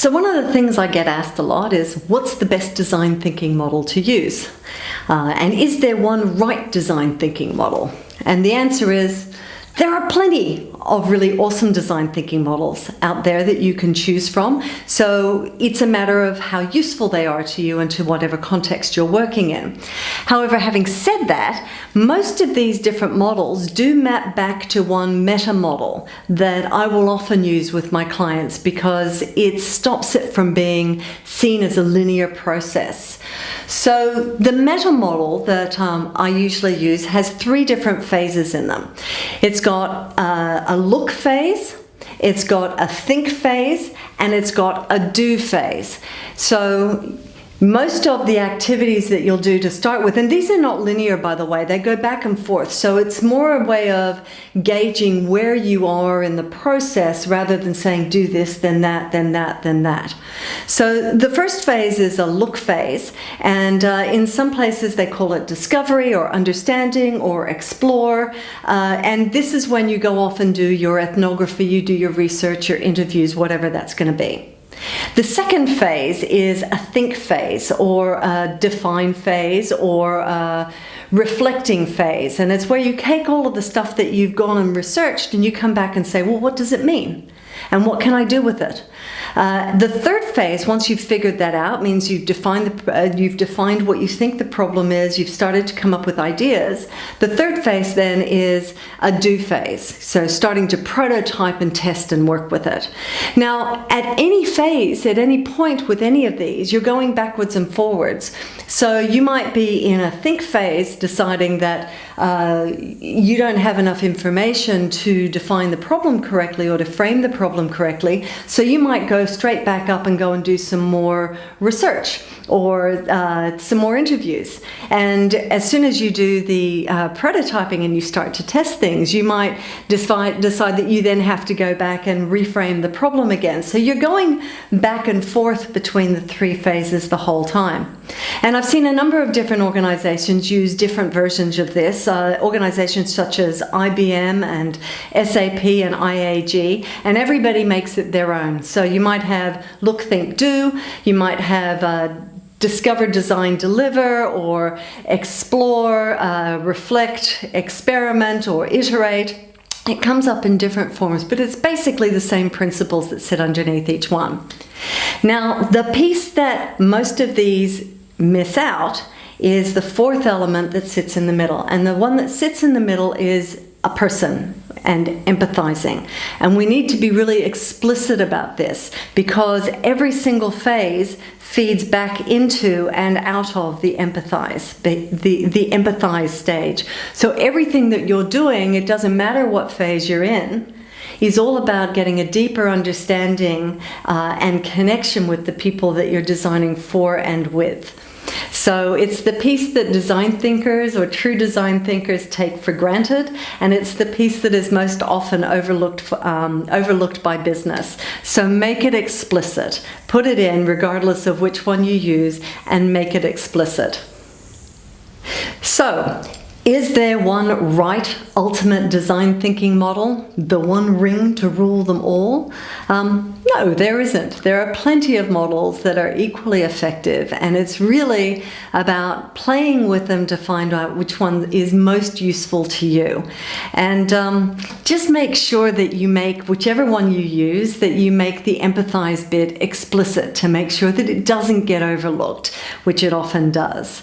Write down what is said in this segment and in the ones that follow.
So one of the things I get asked a lot is, what's the best design thinking model to use? Uh, and is there one right design thinking model? And the answer is, there are plenty of really awesome design thinking models out there that you can choose from. So it's a matter of how useful they are to you and to whatever context you're working in. However, having said that, most of these different models do map back to one meta model that I will often use with my clients because it stops it from being seen as a linear process. So the meta model that um, I usually use has three different phases in them. It's got uh, a look phase, it's got a think phase, and it's got a do phase. So most of the activities that you'll do to start with, and these are not linear by the way, they go back and forth. So it's more a way of gauging where you are in the process rather than saying do this, then that, then that, then that. So the first phase is a look phase, and uh, in some places they call it discovery or understanding or explore. Uh, and this is when you go off and do your ethnography, you do your research, your interviews, whatever that's going to be. The second phase is a think phase or a define phase or a reflecting phase. And it's where you take all of the stuff that you've gone and researched and you come back and say, well, what does it mean? And what can I do with it? Uh, the third phase, once you've figured that out, means you've defined, the, uh, you've defined what you think the problem is, you've started to come up with ideas. The third phase then is a do phase, so starting to prototype and test and work with it. Now, at any phase, at any point with any of these, you're going backwards and forwards. So you might be in a think phase deciding that uh, you don't have enough information to define the problem correctly or to frame the problem correctly. So you might go straight back up and go and do some more research or uh, some more interviews. And as soon as you do the uh, prototyping and you start to test things, you might decide, decide that you then have to go back and reframe the problem again. So you're going back and forth between the three phases the whole time. And I've seen a number of different organizations use different versions of this, uh, organizations such as IBM and SAP and IAG, and everybody makes it their own. So you might have look, think, do, you might have uh, discover, design, deliver, or explore, uh, reflect, experiment, or iterate. It comes up in different forms, but it's basically the same principles that sit underneath each one. Now, the piece that most of these miss out is the fourth element that sits in the middle. And the one that sits in the middle is a person and empathizing. And we need to be really explicit about this because every single phase feeds back into and out of the empathize, the, the, the empathize stage. So everything that you're doing, it doesn't matter what phase you're in, is all about getting a deeper understanding uh, and connection with the people that you're designing for and with. So it's the piece that design thinkers or true design thinkers take for granted, and it's the piece that is most often overlooked, for, um, overlooked by business. So make it explicit. Put it in regardless of which one you use and make it explicit. So is there one right ultimate design thinking model, the one ring to rule them all? Um, no, there isn't. There are plenty of models that are equally effective and it's really about playing with them to find out which one is most useful to you. And um, just make sure that you make, whichever one you use, that you make the empathize bit explicit to make sure that it doesn't get overlooked, which it often does.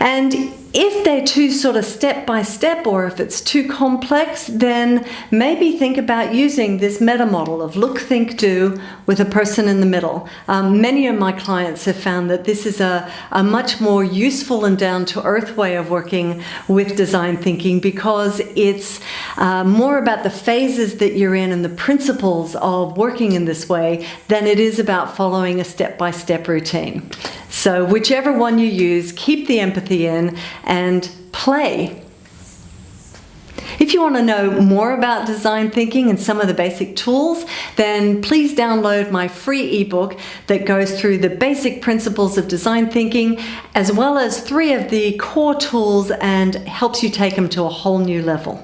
And if they're too sort of step by step or if it's too complex, then maybe think about using this meta model of look, think, do with a person in the middle. Um, many of my clients have found that this is a, a much more useful and down to earth way of working with design thinking because it's uh, more about the phases that you're in and the principles of working in this way than it is about following a step by step routine. So whichever one you use, keep the empathy in and play. If you want to know more about design thinking and some of the basic tools, then please download my free ebook that goes through the basic principles of design thinking, as well as three of the core tools and helps you take them to a whole new level.